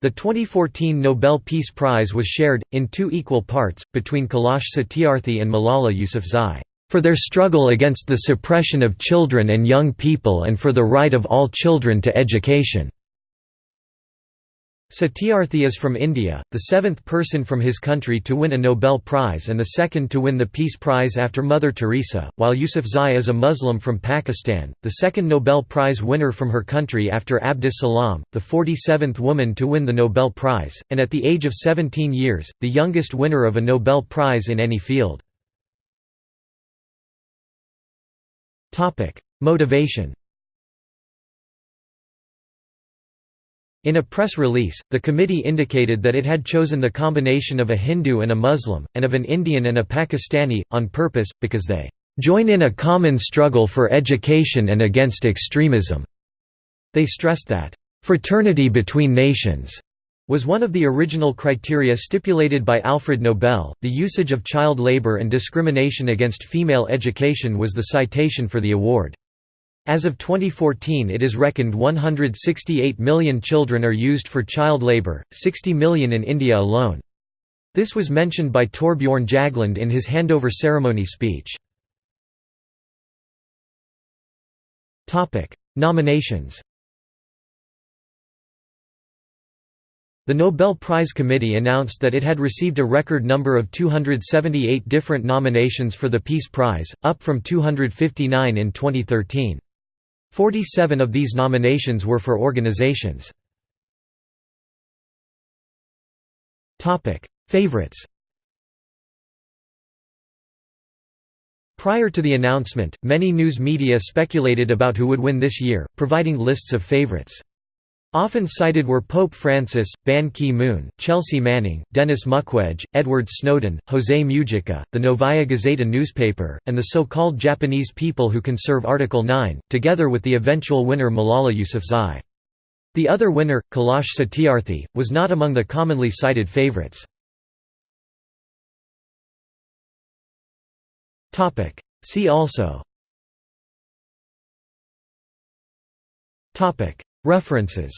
The 2014 Nobel Peace Prize was shared, in two equal parts, between Kailash Satyarthi and Malala Yousafzai, "...for their struggle against the suppression of children and young people and for the right of all children to education." Satyarthi is from India, the seventh person from his country to win a Nobel Prize and the second to win the Peace Prize after Mother Teresa, while Yousafzai is a Muslim from Pakistan, the second Nobel Prize winner from her country after Abdus Salam, the 47th woman to win the Nobel Prize, and at the age of 17 years, the youngest winner of a Nobel Prize in any field. Motivation In a press release, the committee indicated that it had chosen the combination of a Hindu and a Muslim, and of an Indian and a Pakistani, on purpose, because they "...join in a common struggle for education and against extremism." They stressed that, "...fraternity between nations." was one of the original criteria stipulated by Alfred Nobel. The usage of child labor and discrimination against female education was the citation for the award. As of 2014 it is reckoned 168 million children are used for child labour, 60 million in India alone. This was mentioned by Thorbjørn Jagland in his handover ceremony speech. Nominations The Nobel Prize Committee announced that it had received a record number of 278 different nominations for the Peace Prize, up from 259 in 2013. Forty-seven of these nominations were for organizations. Favorites Prior to the announcement, many news media speculated about who would win this year, providing lists of favorites. Often cited were Pope Francis, Ban Ki-moon, Chelsea Manning, Denis Mukwege, Edward Snowden, José Mujica, the Novaya Gazeta newspaper, and the so-called Japanese people who conserve Article 9, together with the eventual winner Malala Yousafzai. The other winner, Kailash Satyarthi, was not among the commonly cited favorites. See also References